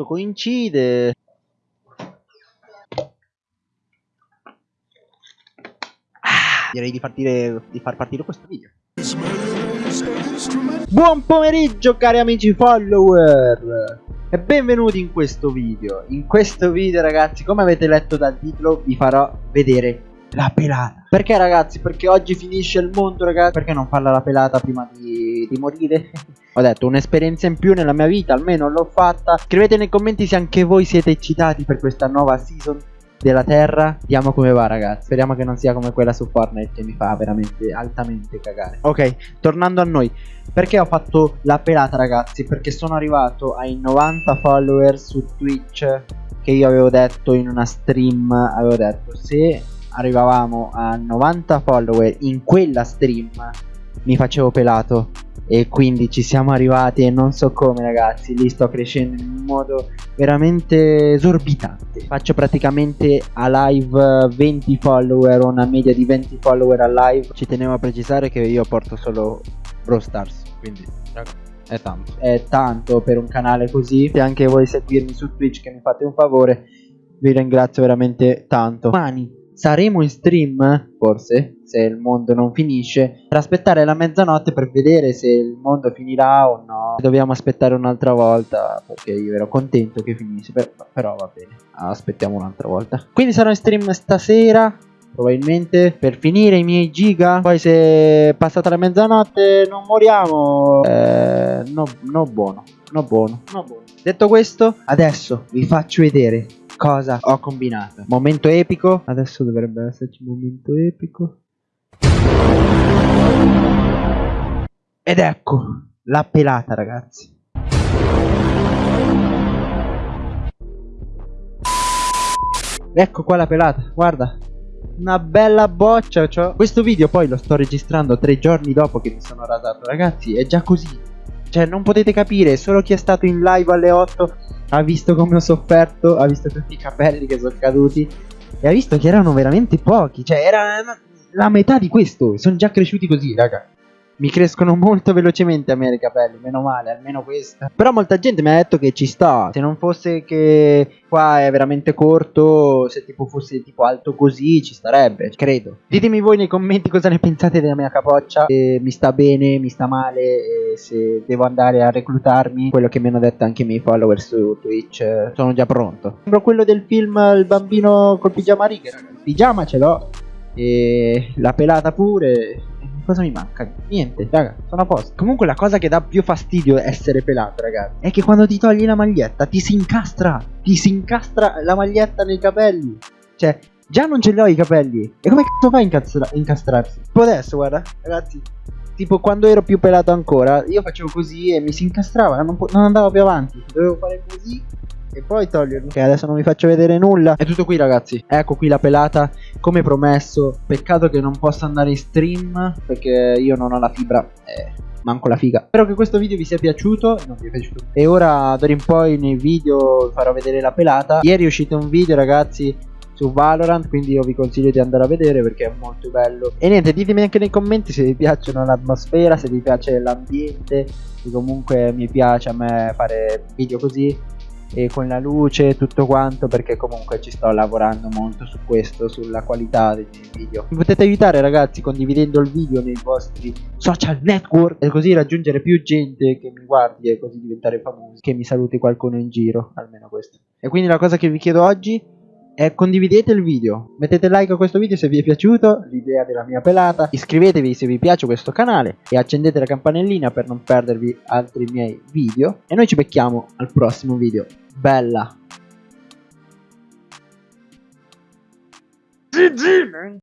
tutto coincide. Ah, direi di, partire, di far partire questo video. Buon pomeriggio cari amici follower e benvenuti in questo video. In questo video ragazzi, come avete letto dal titolo, vi farò vedere la pelata. Perché ragazzi? Perché oggi finisce il mondo ragazzi. Perché non farla la pelata prima di, di morire? Ho detto un'esperienza in più nella mia vita, almeno l'ho fatta. Scrivete nei commenti se anche voi siete eccitati per questa nuova season della terra Vediamo come va ragazzi Speriamo che non sia come quella su Fortnite Che mi fa veramente altamente cagare Ok tornando a noi Perché ho fatto la pelata ragazzi Perché sono arrivato ai 90 follower su Twitch Che io avevo detto in una stream Avevo detto se arrivavamo a 90 follower in quella stream mi facevo pelato. E quindi ci siamo arrivati e non so come ragazzi lì sto crescendo in un modo veramente esorbitante. Faccio praticamente a live 20 follower una media di 20 follower a live. Ci tenevo a precisare che io porto solo Brawl Stars quindi è tanto. È tanto per un canale così. Se anche voi seguirmi su Twitch che mi fate un favore vi ringrazio veramente tanto. Domani saremo in stream, forse, se il mondo non finisce, per aspettare la mezzanotte per vedere se il mondo finirà o no. Dobbiamo aspettare un'altra volta, perché io ero contento che finisse, però, va bene, aspettiamo un'altra volta. Quindi sarò in stream stasera, probabilmente per finire i miei giga poi se passata la mezzanotte non moriamo eh, no, no buono no buono no buono detto questo adesso vi faccio vedere cosa ho combinato. Momento epico. Adesso dovrebbe esserci un momento epico. Ed ecco la pelata ragazzi. Ecco qua la pelata, guarda. Una bella boccia, cioè. Questo video poi lo sto registrando tre giorni dopo che mi sono rasato, ragazzi. È già così. Cioè, non potete capire, solo chi è stato in live alle 8 ha visto come ho sofferto, ha visto tutti i capelli che sono caduti e ha visto che erano veramente pochi, cioè era la metà di questo, sono già cresciuti così, raga. Mi crescono molto velocemente a me i capelli, meno male, almeno questa. Però molta gente mi ha detto che ci sta. Se non fosse che qua è veramente corto, se tipo fosse tipo alto così, ci starebbe, credo. Ditemi voi nei commenti cosa ne pensate della mia capoccia. Se mi sta bene, mi sta male, se devo andare a reclutarmi. Quello che mi hanno detto anche i miei follower su Twitch. Sono già pronto. Sembra quello del film Il bambino col pigiama righe, Il pigiama ce l'ho. E la pelata pure cosa mi manca? Niente, raga, sono a posto. Comunque la cosa che dà più fastidio essere pelato, ragazzi, è che quando ti togli la maglietta ti si incastra, ti si incastra la maglietta nei capelli. Cioè, già non ce li ho i capelli. E come cazzo fai a incastra incastrarsi? Tipo adesso, guarda, ragazzi. Tipo quando ero più pelato ancora, io facevo così e mi si incastrava, non, non andavo più avanti. Dovevo fare così e poi toglierlo. Ok, adesso non vi faccio vedere nulla. È tutto qui, ragazzi. Ecco qui la pelata. Come promesso. Peccato che non possa andare in stream. Perché io non ho la fibra. Eh, manco la figa. Spero che questo video vi sia piaciuto. Non vi è piaciuto. E ora, d'ora in poi, nei video farò vedere la pelata. Ieri è uscito un video, ragazzi su Valorant quindi io vi consiglio di andare a vedere perché è molto bello e niente ditemi anche nei commenti se vi piacciono l'atmosfera se vi piace l'ambiente se comunque mi piace a me fare video così e con la luce e tutto quanto perché comunque ci sto lavorando molto su questo sulla qualità dei miei video. Mi potete aiutare ragazzi condividendo il video nei vostri social network e così raggiungere più gente che mi guardi e così diventare famosi che mi saluti qualcuno in giro almeno questo. E quindi la cosa che vi chiedo oggi è condividete il video, mettete like a questo video se vi è piaciuto l'idea della mia pelata, iscrivetevi se vi piace questo canale e accendete la campanellina per non perdervi altri miei video e noi ci becchiamo al prossimo video. Bella! GG!